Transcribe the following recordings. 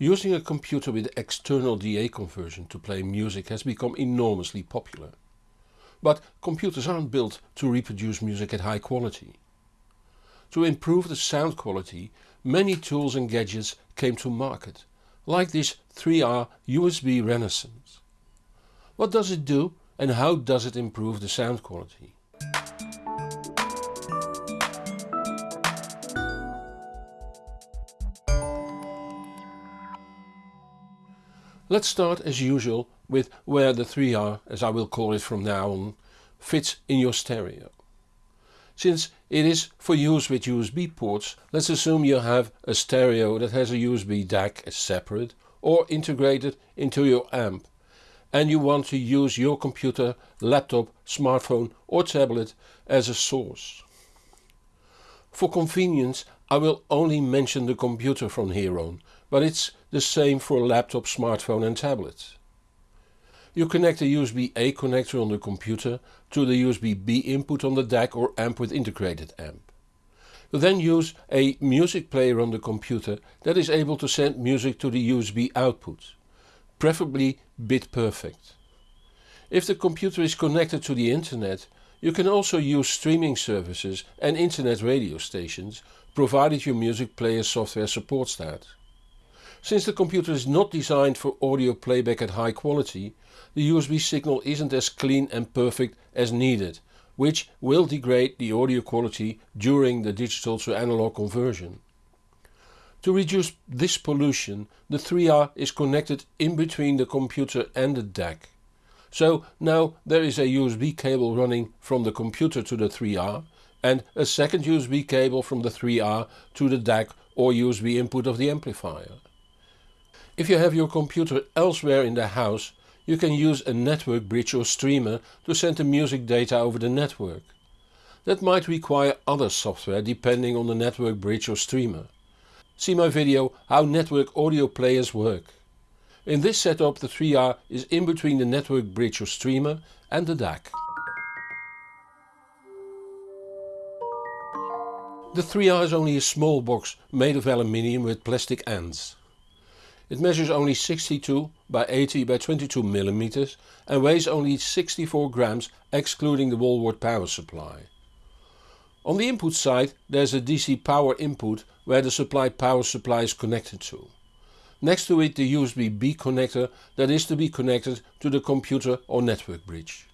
Using a computer with external DA conversion to play music has become enormously popular. But computers aren't built to reproduce music at high quality. To improve the sound quality, many tools and gadgets came to market, like this 3R USB Renaissance. What does it do and how does it improve the sound quality? Let's start as usual with where the 3R, as I will call it from now on, fits in your stereo. Since it is for use with USB ports, let's assume you have a stereo that has a USB DAC as separate or integrated into your amp and you want to use your computer, laptop, smartphone or tablet as a source. For convenience I will only mention the computer from here on, but it's the same for laptop, smartphone and tablet. You connect a USB-A connector on the computer to the USB-B input on the DAC or amp with integrated amp. You then use a music player on the computer that is able to send music to the USB output, preferably bit perfect. If the computer is connected to the internet, you can also use streaming services and internet radio stations, provided your music player software supports that. Since the computer is not designed for audio playback at high quality, the USB signal isn't as clean and perfect as needed, which will degrade the audio quality during the digital to analog conversion. To reduce this pollution, the 3R is connected in between the computer and the DAC. So now there is a USB cable running from the computer to the 3R and a second USB cable from the 3R to the DAC or USB input of the amplifier. If you have your computer elsewhere in the house, you can use a network bridge or streamer to send the music data over the network. That might require other software depending on the network bridge or streamer. See my video how network audio players work. In this setup the 3R is in between the network bridge or streamer and the DAC. The 3R is only a small box made of aluminium with plastic ends. It measures only 62 by 80 by 22 mm and weighs only 64 grams excluding the wall wart power supply. On the input side there's a DC power input where the supplied power supply is connected to. Next to it the USB-B connector that is to be connected to the computer or network bridge.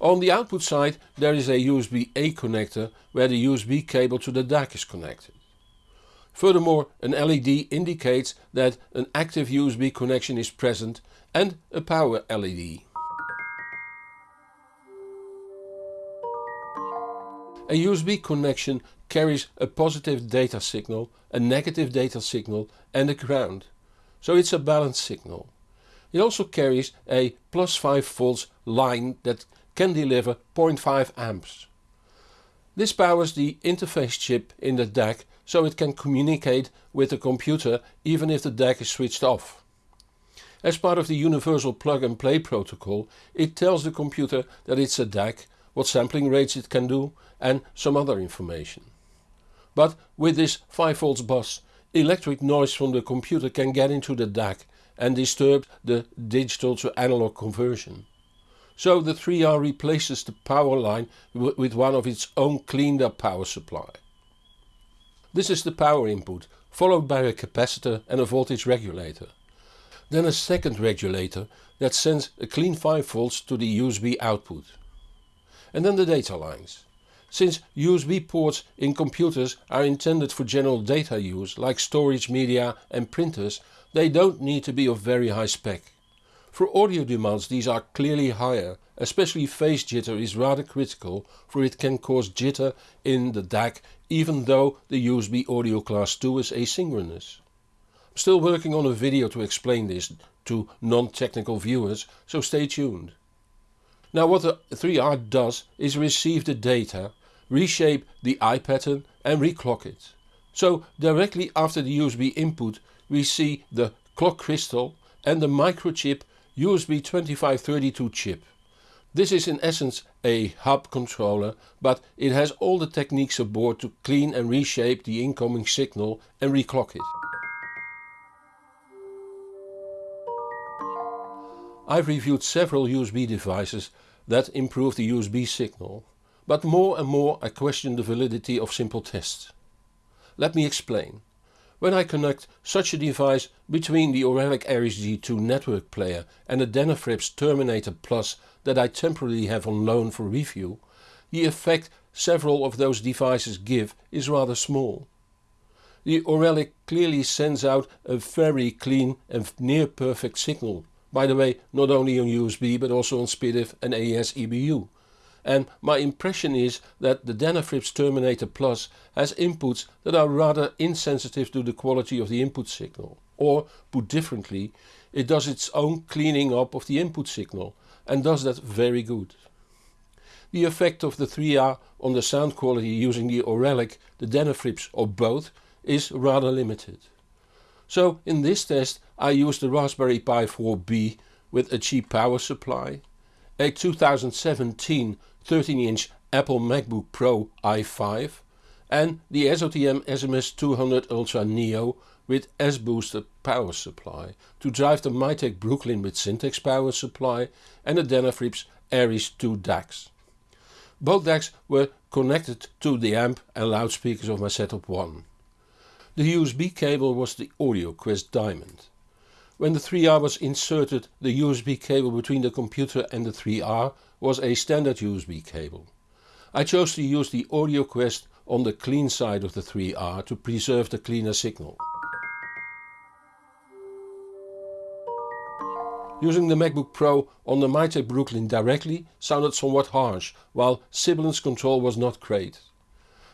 On the output side there is a USB-A connector where the USB cable to the DAC is connected. Furthermore, an LED indicates that an active USB connection is present and a power LED. A USB connection carries a positive data signal, a negative data signal and a ground. So it's a balanced signal. It also carries a plus 5 volts line that can deliver 0.5 amps. This powers the interface chip in the DAC so it can communicate with the computer even if the DAC is switched off. As part of the universal plug and play protocol it tells the computer that it's a DAC, what sampling rates it can do and some other information. But with this 5V bus electric noise from the computer can get into the DAC and disturb the digital to analog conversion. So the 3R replaces the power line with one of its own cleaned up power supply. This is the power input, followed by a capacitor and a voltage regulator. Then a second regulator that sends a clean 5 volts to the USB output. And then the data lines. Since USB ports in computers are intended for general data use like storage media and printers, they don't need to be of very high spec. For audio demands these are clearly higher, especially phase jitter is rather critical for it can cause jitter in the DAC even though the USB audio class 2 is asynchronous. I'm still working on a video to explain this to non-technical viewers, so stay tuned. Now what the 3R does is receive the data, reshape the eye pattern and reclock it. So directly after the USB input we see the clock crystal and the microchip USB 2532 chip. This is in essence a hub controller, but it has all the techniques aboard to clean and reshape the incoming signal and reclock it. I've reviewed several USB devices that improve the USB signal, but more and more I question the validity of simple tests. Let me explain. When I connect such a device between the Auralic Aries G2 network player and the Denafrips Terminator Plus that I temporarily have on loan for review, the effect several of those devices give is rather small. The Auralic clearly sends out a very clean and near perfect signal. By the way, not only on USB but also on SPDIF and AES EBU and my impression is that the Denafrips Terminator Plus has inputs that are rather insensitive to the quality of the input signal. Or, put differently, it does its own cleaning up of the input signal and does that very good. The effect of the 3R on the sound quality using the Auralic, the Denafrips or both is rather limited. So in this test I used the Raspberry Pi 4B with a cheap power supply, a 2017 13-inch Apple MacBook Pro i5 and the SOTM SMS200 Ultra Neo with S-Booster power supply to drive the Mytek Brooklyn with Syntax power supply and the Denafrips Ares 2 DACs. Both DACs were connected to the amp and loudspeakers of my Setup 1. The USB cable was the AudioQuest Diamond. When the 3R was inserted the USB cable between the computer and the 3R was a standard USB cable. I chose to use the AudioQuest on the clean side of the 3R to preserve the cleaner signal. Using the MacBook Pro on the Mytek Brooklyn directly sounded somewhat harsh, while sibilance control was not great.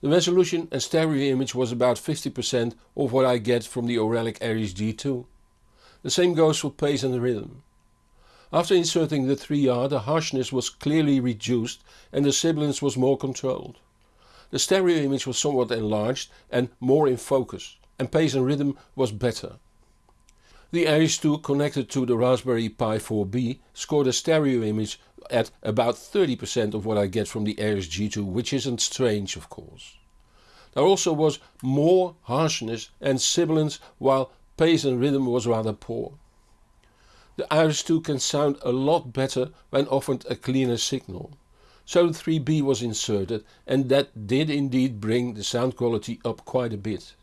The resolution and stereo image was about 50% of what I get from the Auralic Aries G2. The same goes for pace and rhythm. After inserting the 3R the harshness was clearly reduced and the sibilance was more controlled. The stereo image was somewhat enlarged and more in focus and pace and rhythm was better. The Ares 2 connected to the Raspberry Pi 4B scored a stereo image at about 30% of what I get from the Aries G2 which isn't strange of course. There also was more harshness and sibilance while pace and rhythm was rather poor. The Ares 2 can sound a lot better when offered a cleaner signal. So the 3R was inserted and that did indeed bring the sound quality up quite a bit.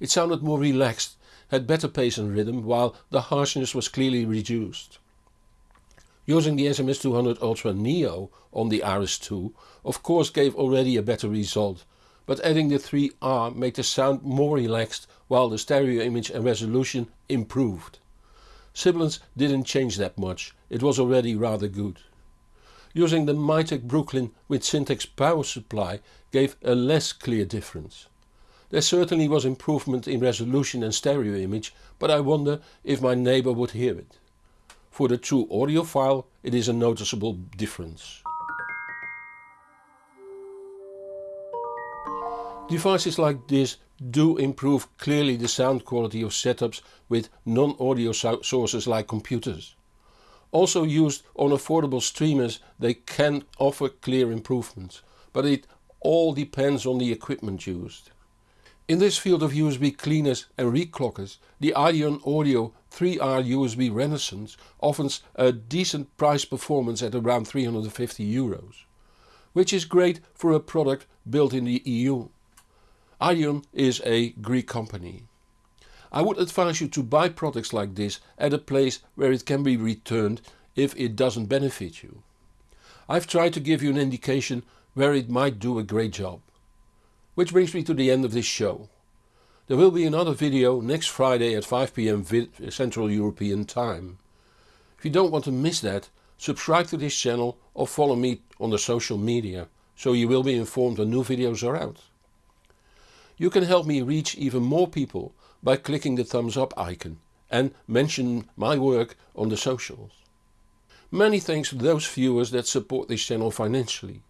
It sounded more relaxed, had better pace and rhythm while the harshness was clearly reduced. Using the SMS200 Ultra Neo on the Ares 2 of course gave already a better result, but adding the 3R made the sound more relaxed while the stereo image and resolution improved. Sibilance didn't change that much, it was already rather good. Using the Mytek Brooklyn with Syntax power supply gave a less clear difference. There certainly was improvement in resolution and stereo image, but I wonder if my neighbor would hear it. For the true audiophile it is a noticeable difference. Devices like this do improve clearly the sound quality of setups with non-audio so sources like computers. Also used on affordable streamers they can offer clear improvements, but it all depends on the equipment used. In this field of USB cleaners and reclockers, the Ideon Audio 3R USB Renaissance offers a decent price performance at around 350 euros, which is great for a product built in the EU. Ideon is a Greek company. I would advise you to buy products like this at a place where it can be returned if it doesn't benefit you. I've tried to give you an indication where it might do a great job. Which brings me to the end of this show. There will be another video next Friday at 5pm uh, Central European Time. If you don't want to miss that, subscribe to this channel or follow me on the social media, so you will be informed when new videos are out. You can help me reach even more people by clicking the thumbs up icon and mention my work on the socials. Many thanks to those viewers that support this channel financially.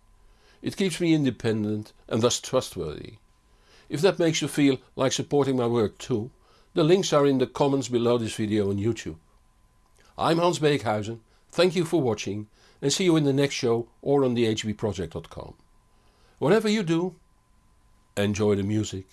It keeps me independent and thus trustworthy. If that makes you feel like supporting my work too, the links are in the comments below this video on YouTube. I'm Hans Beekhuizen, thank you for watching and see you in the next show or on thehbproject.com. Whatever you do, enjoy the music.